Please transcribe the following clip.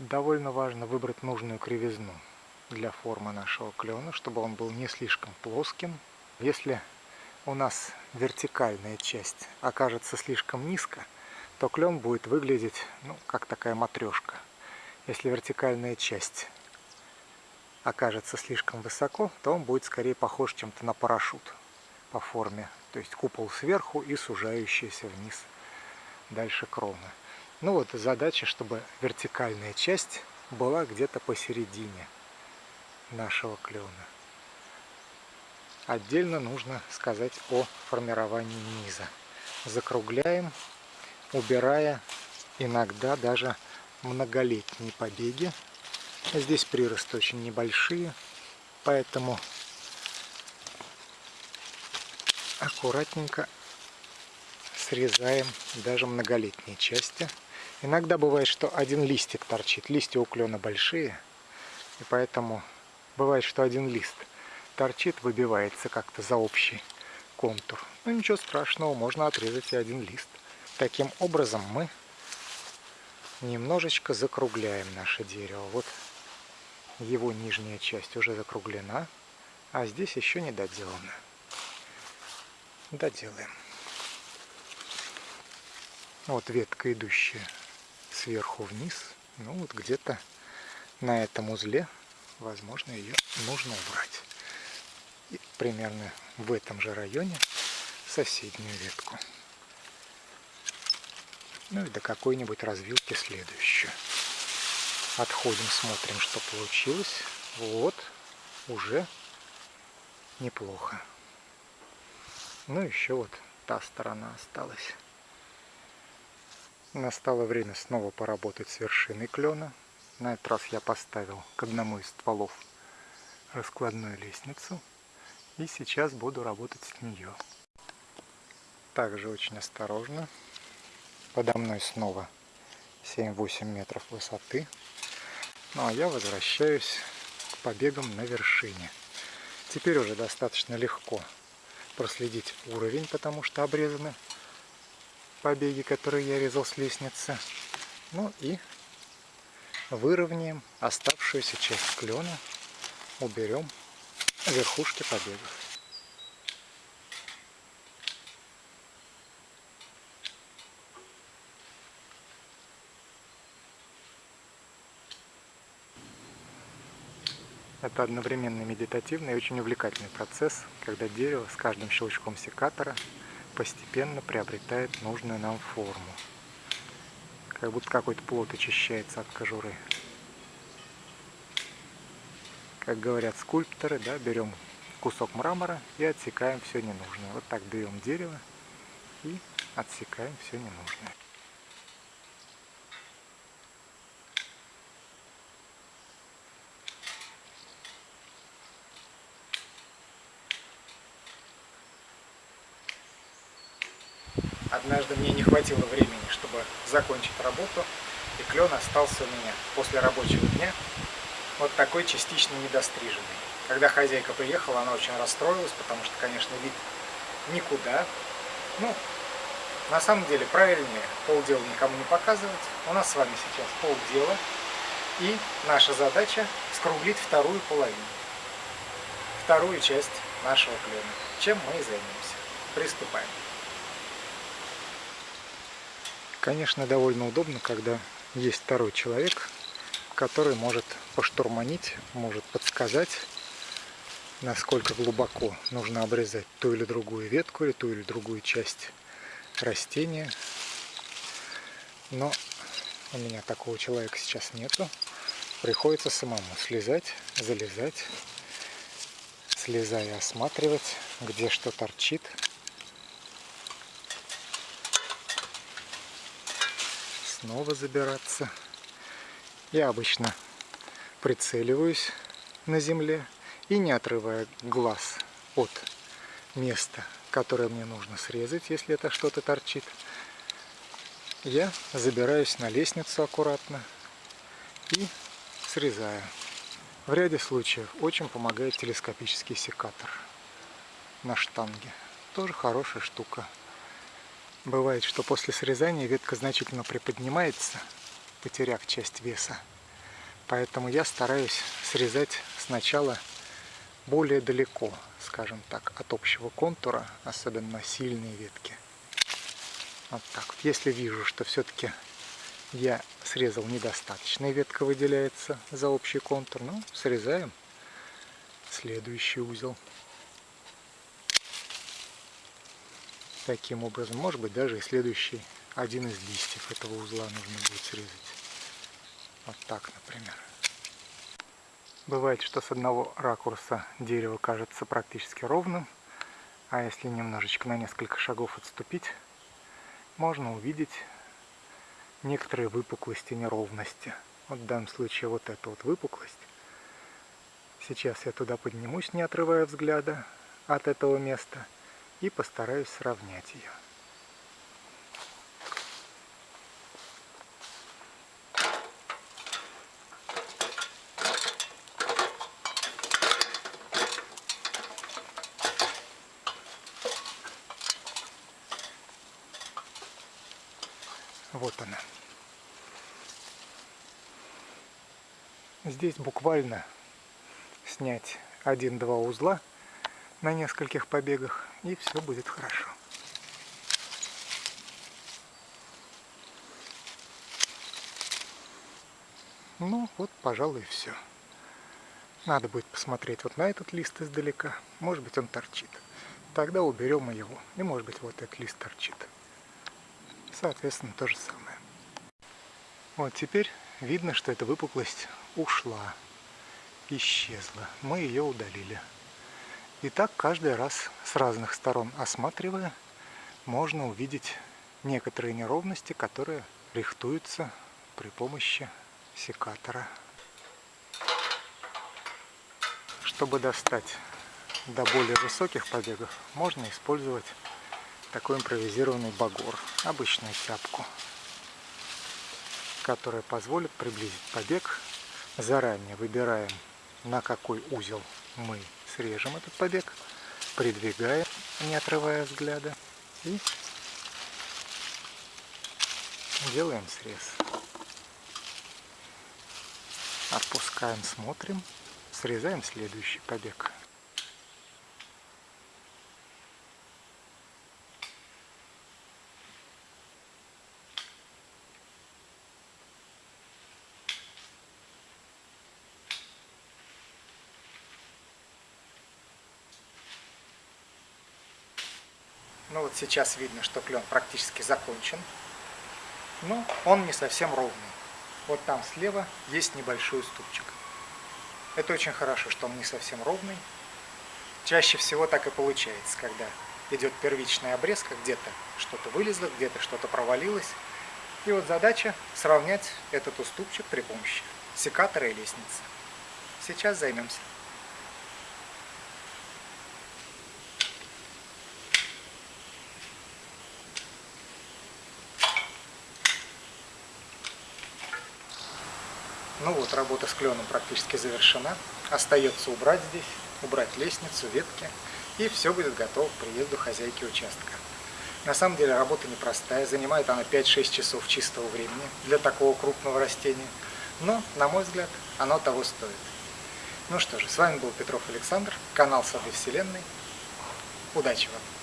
Довольно важно выбрать нужную кривизну для формы нашего клена, чтобы он был не слишком плоским. Если у нас вертикальная часть окажется слишком низко, то клен будет выглядеть ну, как такая матрешка. Если вертикальная часть окажется слишком высоко, то он будет скорее похож чем-то на парашют по форме. То есть купол сверху и сужающийся вниз дальше кроны. Ну вот задача, чтобы вертикальная часть была где-то посередине нашего клена. Отдельно нужно сказать о формировании низа. Закругляем, убирая иногда даже многолетние побеги. Здесь приросты очень небольшие, поэтому аккуратненько срезаем даже многолетние части. Иногда бывает, что один листик торчит. Листья у клена большие, и поэтому бывает, что один лист торчит, выбивается как-то за общий контур. Ну ничего страшного, можно отрезать и один лист. Таким образом мы немножечко закругляем наше дерево. Вот его нижняя часть уже закруглена, а здесь еще не доделана. Доделаем. Вот ветка, идущая сверху вниз. Ну вот где-то на этом узле, возможно, ее нужно убрать. И примерно в этом же районе соседнюю ветку. Ну и до какой-нибудь развилки следующую. Отходим, смотрим, что получилось. Вот, уже неплохо. Ну еще вот та сторона осталась. Настало время снова поработать с вершиной клена. На этот раз я поставил к одному из стволов раскладную лестницу. И сейчас буду работать с нее. Также очень осторожно. Подо мной снова 7-8 метров высоты. Ну а я возвращаюсь к побегам на вершине. Теперь уже достаточно легко проследить уровень, потому что обрезаны побеги, которые я резал с лестницы. Ну и выровняем оставшуюся часть клена, уберем верхушки побегов. Это одновременно медитативный и очень увлекательный процесс, когда дерево с каждым щелчком секатора постепенно приобретает нужную нам форму. Как будто какой-то плод очищается от кожуры. Как говорят скульпторы, да, берем кусок мрамора и отсекаем все ненужное. Вот так берем дерево и отсекаем все ненужное. Однажды мне не хватило времени, чтобы закончить работу, и клен остался у меня после рабочего дня вот такой частично недостриженный. Когда хозяйка приехала, она очень расстроилась, потому что, конечно, вид никуда. Ну, на самом деле, правильнее полдела никому не показывать. У нас с вами сейчас полдела, и наша задача скруглить вторую половину, вторую часть нашего клена, чем мы и займемся. Приступаем. Конечно, довольно удобно, когда есть второй человек, который может поштурманить, может подсказать, насколько глубоко нужно обрезать ту или другую ветку или ту или другую часть растения. Но у меня такого человека сейчас нету. Приходится самому слезать, залезать, слезая осматривать, где что торчит, снова забираться. Я обычно прицеливаюсь на земле и не отрывая глаз от места, которое мне нужно срезать, если это что-то торчит, я забираюсь на лестницу аккуратно и срезаю. В ряде случаев очень помогает телескопический секатор на штанге. Тоже хорошая штука. Бывает, что после срезания ветка значительно приподнимается, потеряв часть веса. Поэтому я стараюсь срезать сначала более далеко, скажем так, от общего контура, особенно сильные ветки. Вот так вот. Если вижу, что все-таки я срезал недостаточно, и ветка выделяется за общий контур, ну, срезаем следующий узел. Таким образом, может быть, даже и следующий один из листьев этого узла нужно будет срезать. Вот так, например. Бывает, что с одного ракурса дерево кажется практически ровным, а если немножечко на несколько шагов отступить, можно увидеть некоторые выпуклости, неровности. Вот в данном случае вот эта вот выпуклость. Сейчас я туда поднимусь, не отрывая взгляда от этого места, и постараюсь сравнять ее. Вот она. Здесь буквально снять один-два узла на нескольких побегах, и все будет хорошо. Ну, вот, пожалуй, все. Надо будет посмотреть вот на этот лист издалека. Может быть, он торчит. Тогда уберем его. И, может быть, вот этот лист торчит соответственно, то же самое. Вот теперь видно, что эта выпуклость ушла, исчезла. Мы ее удалили. И так каждый раз с разных сторон осматривая, можно увидеть некоторые неровности, которые рихтуются при помощи секатора. Чтобы достать до более высоких побегов, можно использовать такой импровизированный багор, обычную тяпку, которая позволит приблизить побег. Заранее выбираем, на какой узел мы срежем этот побег, придвигаем, не отрывая взгляда, и делаем срез. Отпускаем, смотрим, срезаем следующий побег. Ну вот сейчас видно, что клен практически закончен. Но он не совсем ровный. Вот там слева есть небольшой уступчик. Это очень хорошо, что он не совсем ровный. Чаще всего так и получается, когда идет первичная обрезка, где-то что-то вылезло, где-то что-то провалилось. И вот задача сравнять этот уступчик при помощи секатора и лестницы. Сейчас займемся. Ну вот, работа с кленом практически завершена. Остается убрать здесь, убрать лестницу, ветки, и все будет готово к приезду хозяйки участка. На самом деле работа непростая, занимает она 5-6 часов чистого времени для такого крупного растения, но, на мой взгляд, оно того стоит. Ну что же, с вами был Петров Александр, канал Сады Вселенной. Удачи вам!